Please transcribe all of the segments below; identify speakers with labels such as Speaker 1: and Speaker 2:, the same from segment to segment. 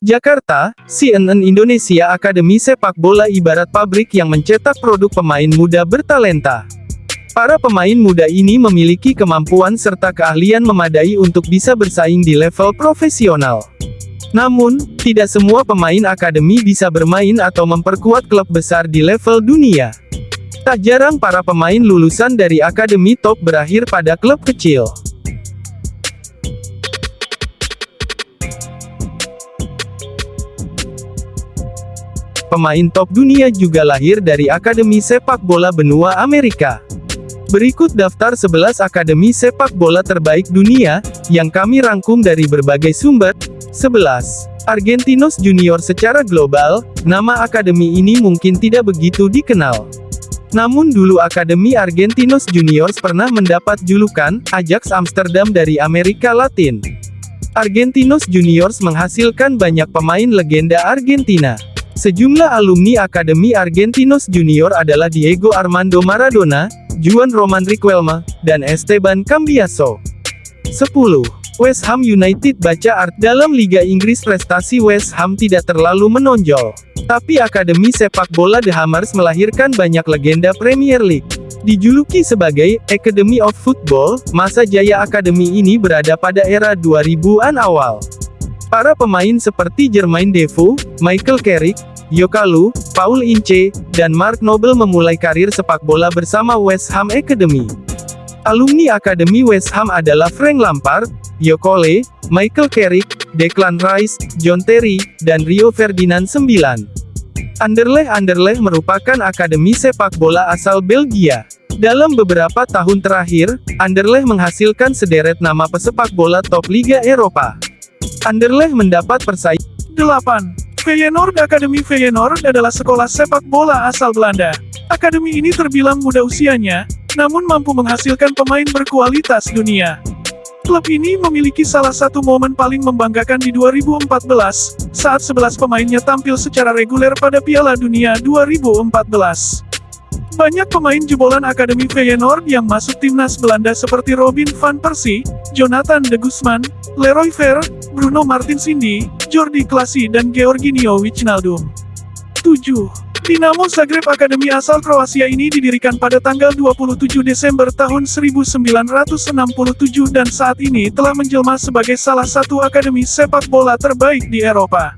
Speaker 1: Jakarta, CNN Indonesia Akademi Sepak Bola ibarat pabrik yang mencetak produk pemain muda bertalenta. Para pemain muda ini memiliki kemampuan serta keahlian memadai untuk bisa bersaing di level profesional. Namun, tidak semua pemain akademi bisa bermain atau memperkuat klub besar di level dunia. Tak jarang para pemain lulusan dari akademi top berakhir pada klub kecil. Pemain top dunia juga lahir dari Akademi Sepak Bola Benua Amerika. Berikut daftar 11 akademi sepak bola terbaik dunia, yang kami rangkum dari berbagai sumber. 11. Argentinos Junior secara global, nama akademi ini mungkin tidak begitu dikenal. Namun dulu Akademi Argentinos Juniors pernah mendapat julukan, Ajax Amsterdam dari Amerika Latin. Argentinos Juniors menghasilkan banyak pemain legenda Argentina. Sejumlah alumni Akademi Argentinos Junior adalah Diego Armando Maradona, Juan Roman Riquelme, dan Esteban Cambiaso. 10. West Ham United baca art dalam Liga Inggris prestasi West Ham tidak terlalu menonjol. Tapi Akademi Sepak Bola The Hammers melahirkan banyak legenda Premier League. Dijuluki sebagai Academy of Football, masa jaya akademi ini berada pada era 2000-an awal. Para pemain seperti Jermain Defoe, Michael Carrick, Yokalu, Paul Ince, dan Mark Noble memulai karir sepak bola bersama West Ham Academy. Alumni Akademi West Ham adalah Frank Lampard, Yokole, Michael Carrick, Declan Rice, John Terry, dan Rio Ferdinand IX. Anderlecht Anderlecht merupakan akademi sepak bola asal Belgia. Dalam beberapa tahun terakhir, Anderlecht menghasilkan sederet nama pesepak bola top Liga Eropa. Anderlecht mendapat persaingan 8. Feyenoord Akademi Feyenoord adalah sekolah sepak bola asal Belanda. Akademi ini terbilang muda usianya, namun mampu menghasilkan pemain berkualitas dunia. Klub ini memiliki salah satu momen paling membanggakan di 2014, saat 11 pemainnya tampil secara reguler pada Piala Dunia 2014. Banyak pemain jebolan Akademi Feyenoord yang masuk timnas Belanda seperti Robin van Persie, Jonathan de Guzman, Leroy Ver, Bruno Martins Indy, Jordi Klasi dan Georginio Wijnaldum. 7. Dinamo Zagreb Akademi asal Kroasia ini didirikan pada tanggal 27 Desember tahun 1967 dan saat ini telah menjelma sebagai salah satu akademi sepak bola terbaik di Eropa.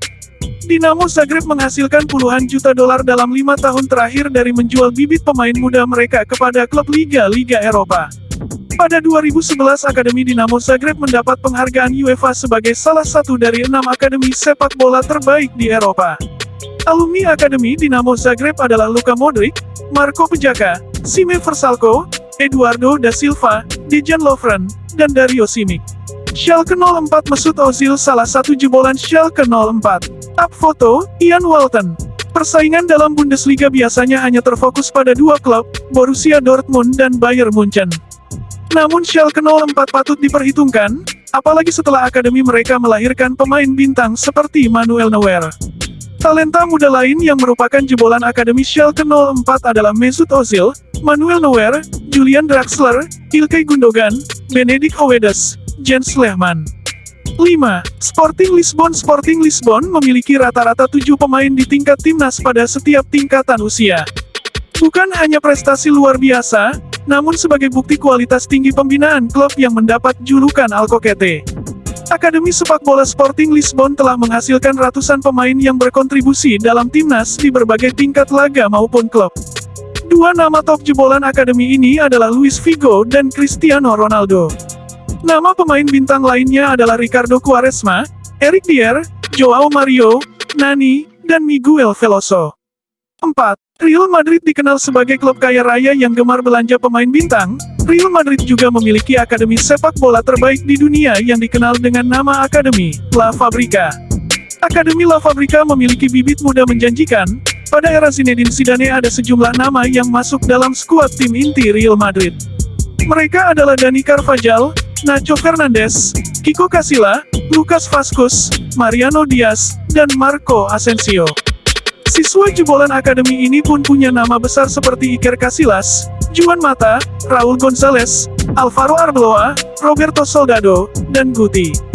Speaker 1: Dinamo Zagreb menghasilkan puluhan juta dolar dalam lima tahun terakhir dari menjual bibit pemain muda mereka kepada klub Liga-Liga Eropa. Pada 2011 Akademi Dinamo Zagreb mendapat penghargaan UEFA sebagai salah satu dari enam akademi sepak bola terbaik di Eropa. Alumni Akademi Dinamo Zagreb adalah Luka Modric, Marco Pejaka, Sime Versalco, Eduardo da Silva, Dejan Lovren, dan Dario Simic. Schalke 04 Mesut Ozil salah satu jebolan Schalke 04. Up foto, Ian Walton. Persaingan dalam Bundesliga biasanya hanya terfokus pada dua klub, Borussia Dortmund dan Bayern Munchen. Namun Schalke 04 patut diperhitungkan, apalagi setelah akademi mereka melahirkan pemain bintang seperti Manuel Neuer. Talenta muda lain yang merupakan jebolan akademi Schalke 04 adalah Mesut Ozil, Manuel Neuer, Julian Draxler, Ilkay Gundogan, Benedict Howedes, Jens Lehmann. 5. Sporting Lisbon Sporting Lisbon memiliki rata-rata 7 pemain di tingkat timnas pada setiap tingkatan usia. Bukan hanya prestasi luar biasa, namun sebagai bukti kualitas tinggi pembinaan klub yang mendapat julukan Alcoquete. Akademi sepak bola Sporting Lisbon telah menghasilkan ratusan pemain yang berkontribusi dalam timnas di berbagai tingkat laga maupun klub. Dua nama top jebolan akademi ini adalah Luis Figo dan Cristiano Ronaldo. Nama pemain bintang lainnya adalah Ricardo Quaresma, Eric Dier, Joao Mario, Nani, dan Miguel Veloso. 4. Real Madrid dikenal sebagai klub kaya raya yang gemar belanja pemain bintang. Real Madrid juga memiliki akademi sepak bola terbaik di dunia yang dikenal dengan nama Akademi La Fabrica. Akademi La Fabrica memiliki bibit muda menjanjikan. Pada era Zinedine Zidane ada sejumlah nama yang masuk dalam skuad tim inti Real Madrid. Mereka adalah Dani Carvajal, Nacho Fernandez, Kiko Casilla, Lucas Vasquez, Mariano Diaz, dan Marco Asensio. Siswa jebolan akademi ini pun punya nama besar seperti Iker Casillas, Juan Mata, Raul Gonzalez, Alvaro Arbeloa, Roberto Soldado, dan Guti.